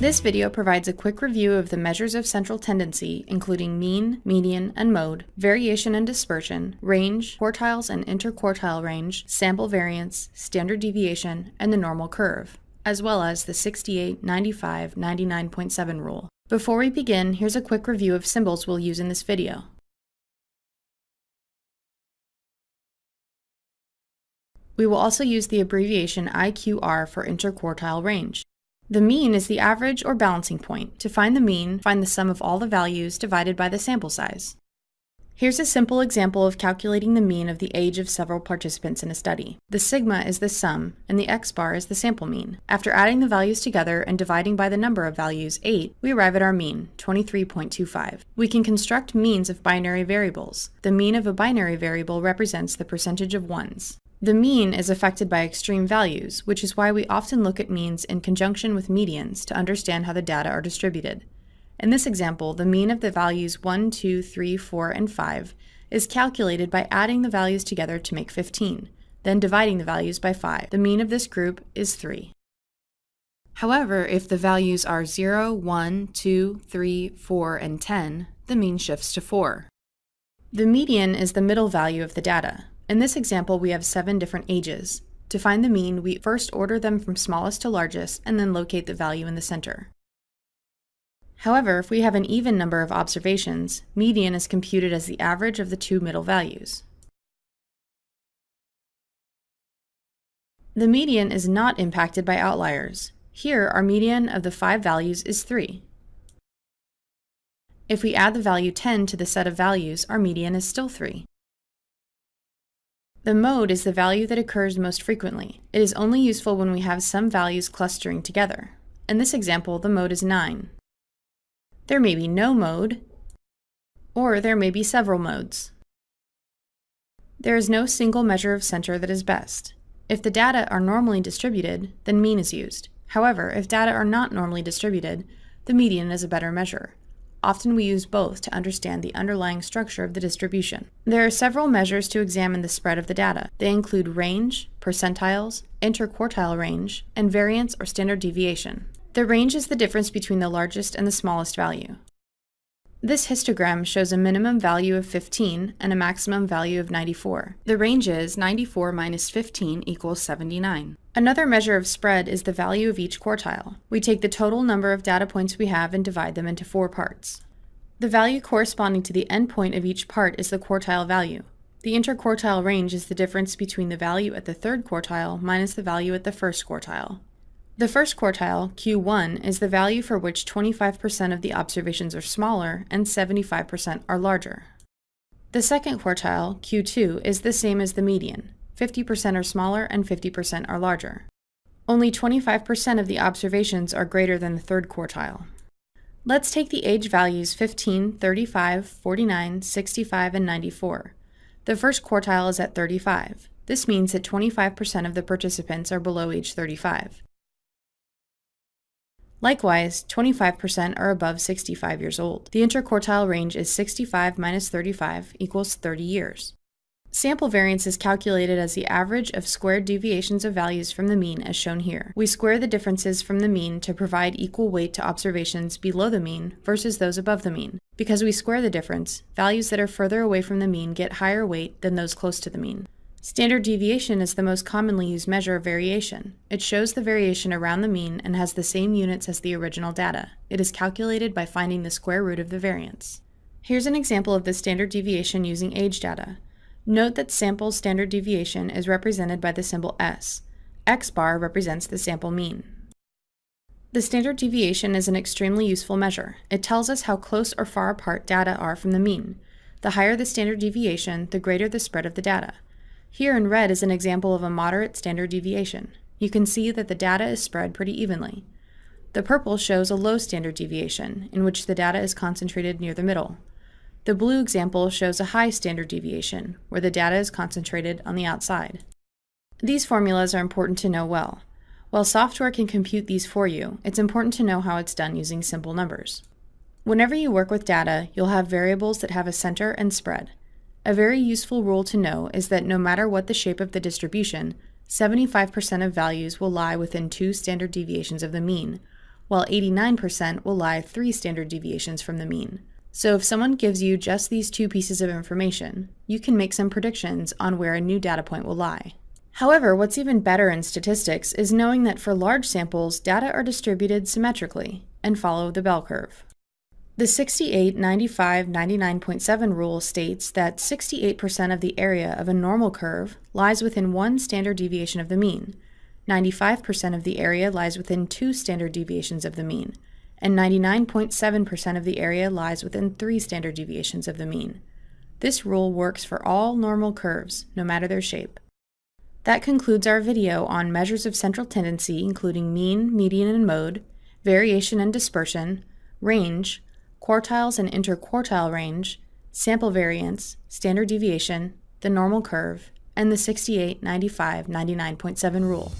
This video provides a quick review of the measures of central tendency, including mean, median, and mode, variation and dispersion, range, quartiles and interquartile range, sample variance, standard deviation, and the normal curve, as well as the 68, 95, 99.7 rule. Before we begin, here's a quick review of symbols we'll use in this video. We will also use the abbreviation IQR for interquartile range. The mean is the average or balancing point. To find the mean, find the sum of all the values divided by the sample size. Here's a simple example of calculating the mean of the age of several participants in a study. The sigma is the sum, and the x-bar is the sample mean. After adding the values together and dividing by the number of values, 8, we arrive at our mean, 23.25. We can construct means of binary variables. The mean of a binary variable represents the percentage of ones. The mean is affected by extreme values, which is why we often look at means in conjunction with medians to understand how the data are distributed. In this example, the mean of the values 1, 2, 3, 4, and 5 is calculated by adding the values together to make 15, then dividing the values by 5. The mean of this group is 3. However, if the values are 0, 1, 2, 3, 4, and 10, the mean shifts to 4. The median is the middle value of the data. In this example, we have seven different ages. To find the mean, we first order them from smallest to largest and then locate the value in the center. However, if we have an even number of observations, median is computed as the average of the two middle values. The median is not impacted by outliers. Here, our median of the five values is 3. If we add the value 10 to the set of values, our median is still 3. The mode is the value that occurs most frequently. It is only useful when we have some values clustering together. In this example, the mode is 9. There may be no mode, or there may be several modes. There is no single measure of center that is best. If the data are normally distributed, then mean is used. However, if data are not normally distributed, the median is a better measure. Often we use both to understand the underlying structure of the distribution. There are several measures to examine the spread of the data. They include range, percentiles, interquartile range, and variance or standard deviation. The range is the difference between the largest and the smallest value. This histogram shows a minimum value of 15 and a maximum value of 94. The range is 94 minus 15 equals 79. Another measure of spread is the value of each quartile. We take the total number of data points we have and divide them into four parts. The value corresponding to the endpoint of each part is the quartile value. The interquartile range is the difference between the value at the third quartile minus the value at the first quartile. The first quartile, Q1, is the value for which 25% of the observations are smaller and 75% are larger. The second quartile, Q2, is the same as the median. 50% are smaller and 50% are larger. Only 25% of the observations are greater than the third quartile. Let's take the age values 15, 35, 49, 65, and 94. The first quartile is at 35. This means that 25% of the participants are below age 35. Likewise, 25% are above 65 years old. The interquartile range is 65 minus 35 equals 30 years. Sample variance is calculated as the average of squared deviations of values from the mean as shown here. We square the differences from the mean to provide equal weight to observations below the mean versus those above the mean. Because we square the difference, values that are further away from the mean get higher weight than those close to the mean. Standard deviation is the most commonly used measure of variation. It shows the variation around the mean and has the same units as the original data. It is calculated by finding the square root of the variance. Here's an example of the standard deviation using age data. Note that sample standard deviation is represented by the symbol S. X bar represents the sample mean. The standard deviation is an extremely useful measure. It tells us how close or far apart data are from the mean. The higher the standard deviation, the greater the spread of the data. Here in red is an example of a moderate standard deviation. You can see that the data is spread pretty evenly. The purple shows a low standard deviation, in which the data is concentrated near the middle. The blue example shows a high standard deviation, where the data is concentrated on the outside. These formulas are important to know well. While software can compute these for you, it's important to know how it's done using simple numbers. Whenever you work with data, you'll have variables that have a center and spread. A very useful rule to know is that no matter what the shape of the distribution, 75% of values will lie within two standard deviations of the mean, while 89% will lie 3 standard deviations from the mean. So if someone gives you just these two pieces of information, you can make some predictions on where a new data point will lie. However, what's even better in statistics is knowing that for large samples, data are distributed symmetrically and follow the bell curve. The 68 95 99.7 rule states that 68% of the area of a normal curve lies within one standard deviation of the mean, 95% of the area lies within two standard deviations of the mean, and 99.7% of the area lies within three standard deviations of the mean. This rule works for all normal curves, no matter their shape. That concludes our video on measures of central tendency including mean, median, and mode, variation and dispersion, range, quartiles and interquartile range, sample variance, standard deviation, the normal curve, and the 68, 95, 99.7 rule.